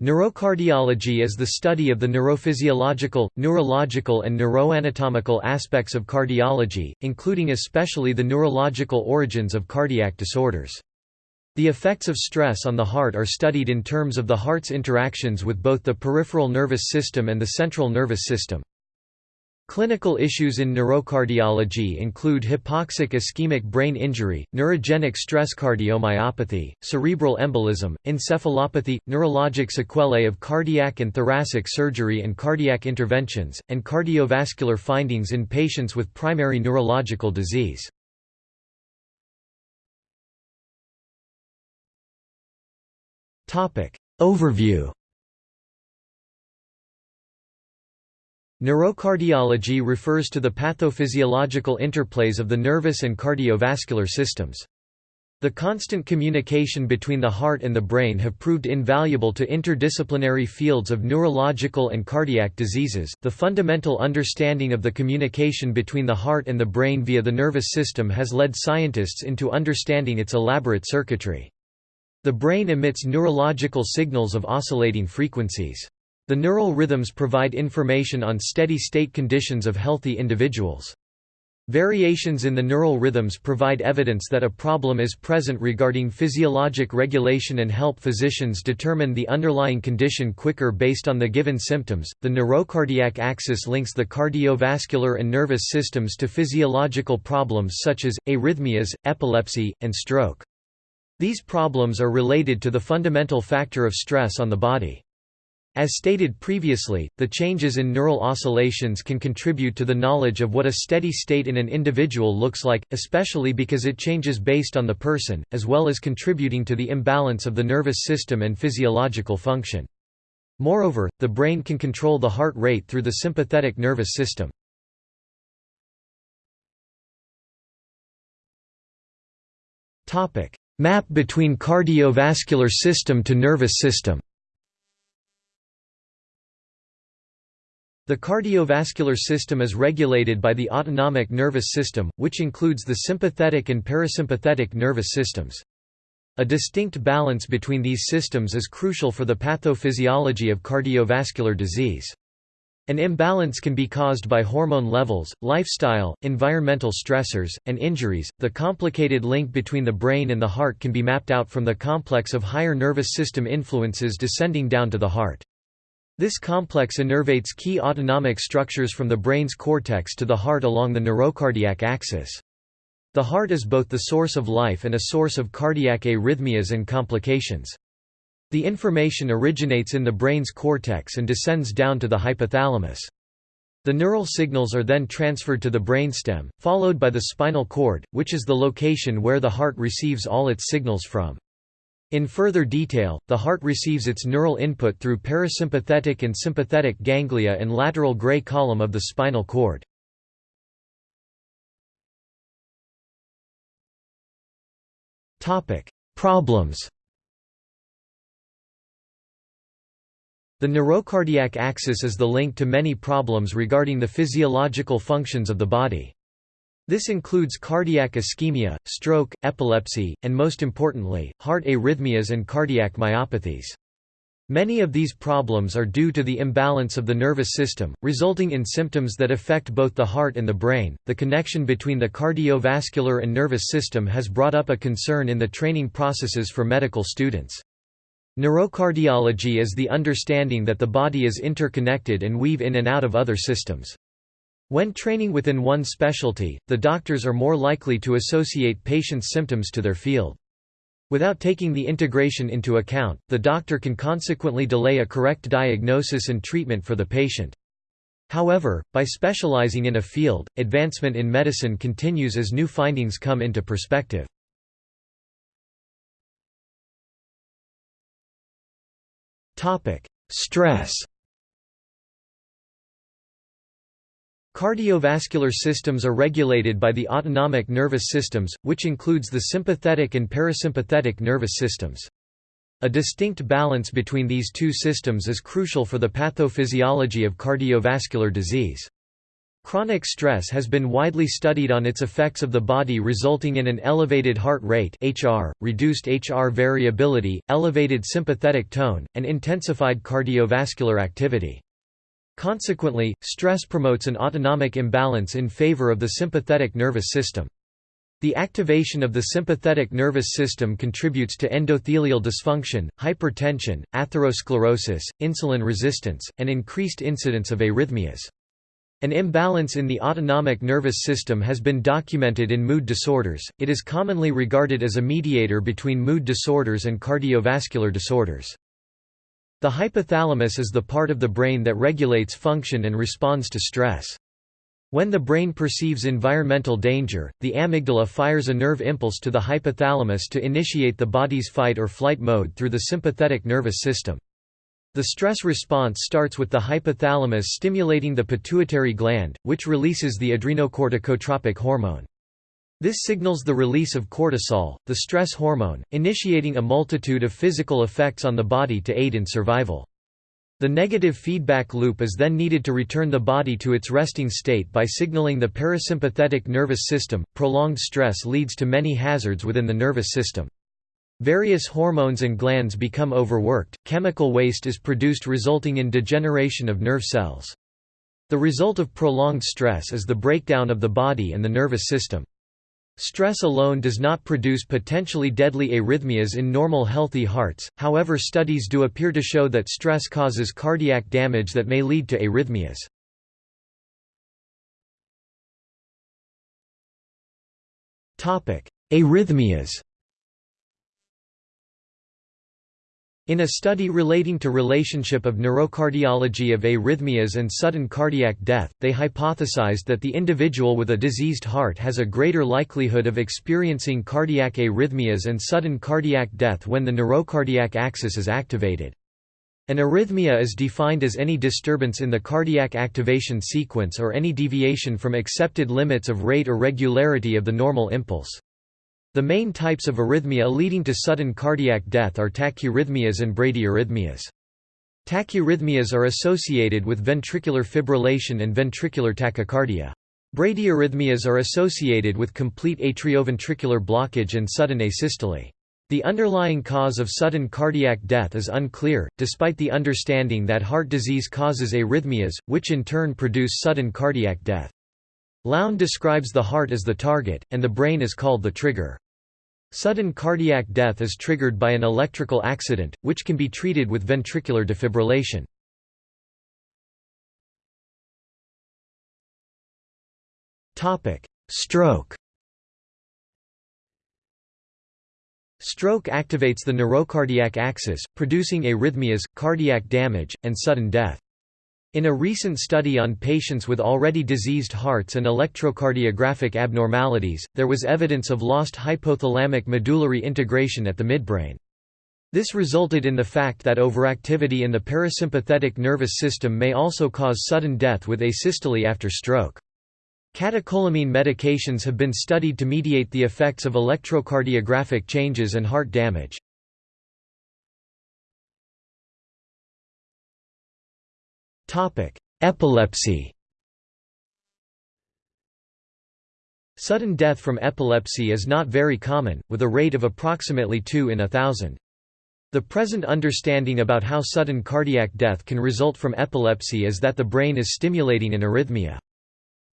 Neurocardiology is the study of the neurophysiological, neurological and neuroanatomical aspects of cardiology, including especially the neurological origins of cardiac disorders. The effects of stress on the heart are studied in terms of the heart's interactions with both the peripheral nervous system and the central nervous system. Clinical issues in neurocardiology include hypoxic ischemic brain injury, neurogenic stress cardiomyopathy, cerebral embolism, encephalopathy, neurologic sequelae of cardiac and thoracic surgery and cardiac interventions, and cardiovascular findings in patients with primary neurological disease. Overview Neurocardiology refers to the pathophysiological interplays of the nervous and cardiovascular systems. The constant communication between the heart and the brain have proved invaluable to interdisciplinary fields of neurological and cardiac diseases. The fundamental understanding of the communication between the heart and the brain via the nervous system has led scientists into understanding its elaborate circuitry. The brain emits neurological signals of oscillating frequencies. The neural rhythms provide information on steady-state conditions of healthy individuals. Variations in the neural rhythms provide evidence that a problem is present regarding physiologic regulation and help physicians determine the underlying condition quicker based on the given symptoms. The neurocardiac axis links the cardiovascular and nervous systems to physiological problems such as arrhythmias, epilepsy, and stroke. These problems are related to the fundamental factor of stress on the body. As stated previously, the changes in neural oscillations can contribute to the knowledge of what a steady state in an individual looks like, especially because it changes based on the person, as well as contributing to the imbalance of the nervous system and physiological function. Moreover, the brain can control the heart rate through the sympathetic nervous system. Map between cardiovascular system to nervous system The cardiovascular system is regulated by the autonomic nervous system, which includes the sympathetic and parasympathetic nervous systems. A distinct balance between these systems is crucial for the pathophysiology of cardiovascular disease. An imbalance can be caused by hormone levels, lifestyle, environmental stressors, and injuries. The complicated link between the brain and the heart can be mapped out from the complex of higher nervous system influences descending down to the heart. This complex innervates key autonomic structures from the brain's cortex to the heart along the neurocardiac axis. The heart is both the source of life and a source of cardiac arrhythmias and complications. The information originates in the brain's cortex and descends down to the hypothalamus. The neural signals are then transferred to the brainstem, followed by the spinal cord, which is the location where the heart receives all its signals from. In further detail, the heart receives its neural input through parasympathetic and sympathetic ganglia and lateral gray column of the spinal cord. Problems The neurocardiac axis is the link to many problems regarding the physiological functions of the body. This includes cardiac ischemia, stroke, epilepsy, and most importantly, heart arrhythmias and cardiac myopathies. Many of these problems are due to the imbalance of the nervous system, resulting in symptoms that affect both the heart and the brain. The connection between the cardiovascular and nervous system has brought up a concern in the training processes for medical students. Neurocardiology is the understanding that the body is interconnected and weave in and out of other systems. When training within one specialty, the doctors are more likely to associate patients' symptoms to their field. Without taking the integration into account, the doctor can consequently delay a correct diagnosis and treatment for the patient. However, by specializing in a field, advancement in medicine continues as new findings come into perspective. Stress Cardiovascular systems are regulated by the autonomic nervous systems, which includes the sympathetic and parasympathetic nervous systems. A distinct balance between these two systems is crucial for the pathophysiology of cardiovascular disease. Chronic stress has been widely studied on its effects of the body resulting in an elevated heart rate HR, reduced HR variability, elevated sympathetic tone, and intensified cardiovascular activity. Consequently, stress promotes an autonomic imbalance in favor of the sympathetic nervous system. The activation of the sympathetic nervous system contributes to endothelial dysfunction, hypertension, atherosclerosis, insulin resistance, and increased incidence of arrhythmias. An imbalance in the autonomic nervous system has been documented in mood disorders. It is commonly regarded as a mediator between mood disorders and cardiovascular disorders. The hypothalamus is the part of the brain that regulates function and responds to stress. When the brain perceives environmental danger, the amygdala fires a nerve impulse to the hypothalamus to initiate the body's fight or flight mode through the sympathetic nervous system. The stress response starts with the hypothalamus stimulating the pituitary gland, which releases the adrenocorticotropic hormone. This signals the release of cortisol, the stress hormone, initiating a multitude of physical effects on the body to aid in survival. The negative feedback loop is then needed to return the body to its resting state by signaling the parasympathetic nervous system. Prolonged stress leads to many hazards within the nervous system. Various hormones and glands become overworked, chemical waste is produced resulting in degeneration of nerve cells. The result of prolonged stress is the breakdown of the body and the nervous system. Stress alone does not produce potentially deadly arrhythmias in normal healthy hearts, however studies do appear to show that stress causes cardiac damage that may lead to arrhythmias. Arrhythmias In a study relating to relationship of neurocardiology of arrhythmias and sudden cardiac death, they hypothesized that the individual with a diseased heart has a greater likelihood of experiencing cardiac arrhythmias and sudden cardiac death when the neurocardiac axis is activated. An arrhythmia is defined as any disturbance in the cardiac activation sequence or any deviation from accepted limits of rate or regularity of the normal impulse. The main types of arrhythmia leading to sudden cardiac death are tachyarrhythmias and bradyarrhythmias. Tachyarrhythmias are associated with ventricular fibrillation and ventricular tachycardia. Bradyarrhythmias are associated with complete atrioventricular blockage and sudden asystole. The underlying cause of sudden cardiac death is unclear, despite the understanding that heart disease causes arrhythmias, which in turn produce sudden cardiac death. Lown describes the heart as the target, and the brain is called the trigger. Sudden cardiac death is triggered by an electrical accident, which can be treated with ventricular defibrillation. Stroke Stroke activates the neurocardiac axis, producing arrhythmias, cardiac damage, and sudden death. In a recent study on patients with already diseased hearts and electrocardiographic abnormalities, there was evidence of lost hypothalamic medullary integration at the midbrain. This resulted in the fact that overactivity in the parasympathetic nervous system may also cause sudden death with asystole after stroke. Catecholamine medications have been studied to mediate the effects of electrocardiographic changes and heart damage. Epilepsy Sudden death from epilepsy is not very common, with a rate of approximately 2 in a thousand. The present understanding about how sudden cardiac death can result from epilepsy is that the brain is stimulating an arrhythmia.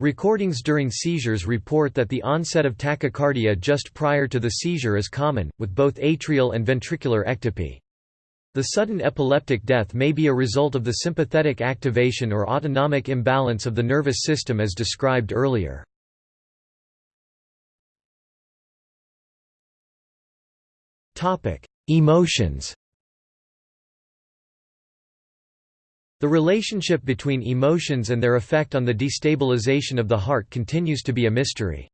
Recordings during seizures report that the onset of tachycardia just prior to the seizure is common, with both atrial and ventricular ectopy. The sudden epileptic death may be a result of the sympathetic activation or autonomic imbalance of the nervous system as described earlier. Emotions The relationship between emotions and their effect on the destabilization of the heart continues to be a mystery.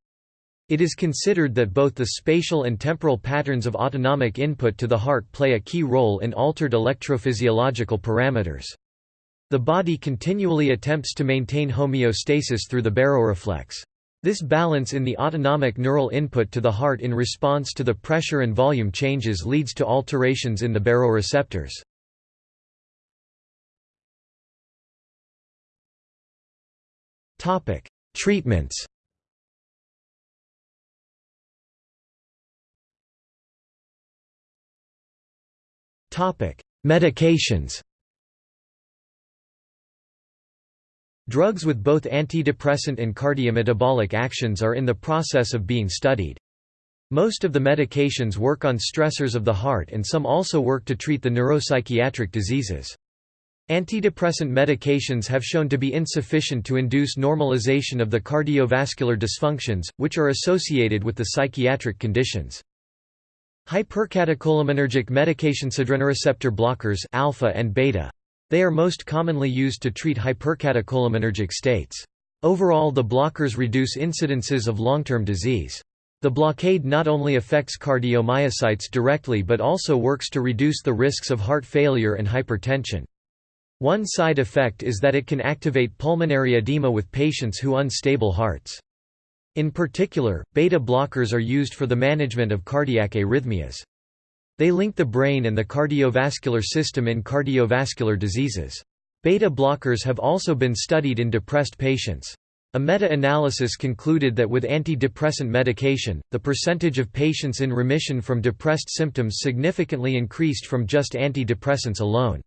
It is considered that both the spatial and temporal patterns of autonomic input to the heart play a key role in altered electrophysiological parameters. The body continually attempts to maintain homeostasis through the baroreflex. This balance in the autonomic neural input to the heart in response to the pressure and volume changes leads to alterations in the baroreceptors. Treatments Medications Drugs with both antidepressant and cardiometabolic actions are in the process of being studied. Most of the medications work on stressors of the heart and some also work to treat the neuropsychiatric diseases. Antidepressant medications have shown to be insufficient to induce normalization of the cardiovascular dysfunctions, which are associated with the psychiatric conditions. Hypercatecholinergic medications adrenoreceptor blockers alpha and beta. They are most commonly used to treat hypercatecholaminergic states. Overall the blockers reduce incidences of long-term disease. The blockade not only affects cardiomyocytes directly but also works to reduce the risks of heart failure and hypertension. One side effect is that it can activate pulmonary edema with patients who unstable hearts. In particular, beta blockers are used for the management of cardiac arrhythmias. They link the brain and the cardiovascular system in cardiovascular diseases. Beta blockers have also been studied in depressed patients. A meta-analysis concluded that with antidepressant medication, the percentage of patients in remission from depressed symptoms significantly increased from just antidepressants alone.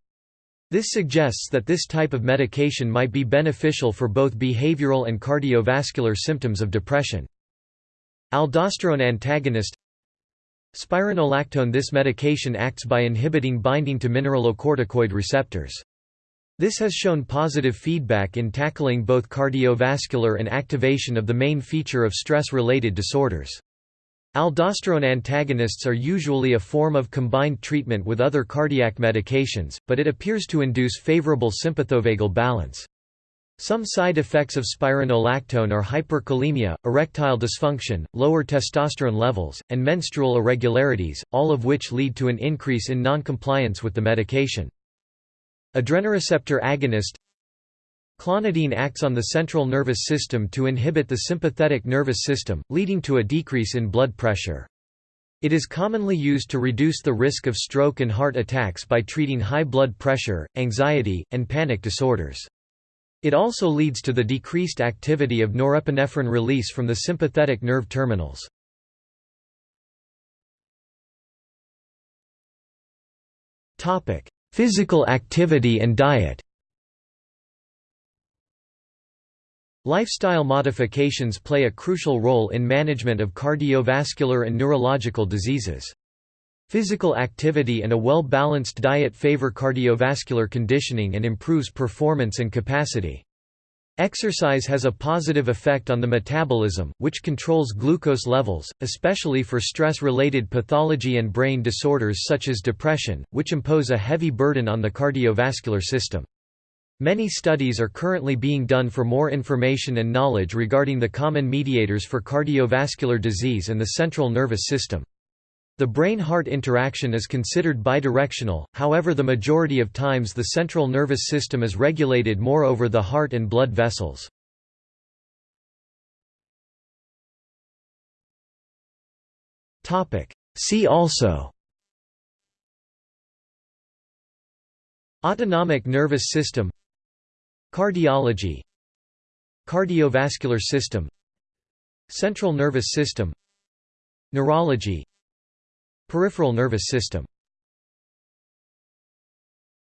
This suggests that this type of medication might be beneficial for both behavioral and cardiovascular symptoms of depression. Aldosterone antagonist Spironolactone This medication acts by inhibiting binding to mineralocorticoid receptors. This has shown positive feedback in tackling both cardiovascular and activation of the main feature of stress-related disorders. Aldosterone antagonists are usually a form of combined treatment with other cardiac medications, but it appears to induce favorable sympathovagal balance. Some side effects of spironolactone are hyperkalemia, erectile dysfunction, lower testosterone levels, and menstrual irregularities, all of which lead to an increase in noncompliance with the medication. Adrenoreceptor agonist Clonidine acts on the central nervous system to inhibit the sympathetic nervous system, leading to a decrease in blood pressure. It is commonly used to reduce the risk of stroke and heart attacks by treating high blood pressure, anxiety, and panic disorders. It also leads to the decreased activity of norepinephrine release from the sympathetic nerve terminals. Physical activity and diet Lifestyle modifications play a crucial role in management of cardiovascular and neurological diseases. Physical activity and a well-balanced diet favor cardiovascular conditioning and improves performance and capacity. Exercise has a positive effect on the metabolism, which controls glucose levels, especially for stress-related pathology and brain disorders such as depression, which impose a heavy burden on the cardiovascular system. Many studies are currently being done for more information and knowledge regarding the common mediators for cardiovascular disease and the central nervous system. The brain-heart interaction is considered bidirectional, however the majority of times the central nervous system is regulated more over the heart and blood vessels. See also Autonomic nervous system Cardiology Cardiovascular system Central nervous system Neurology Peripheral nervous system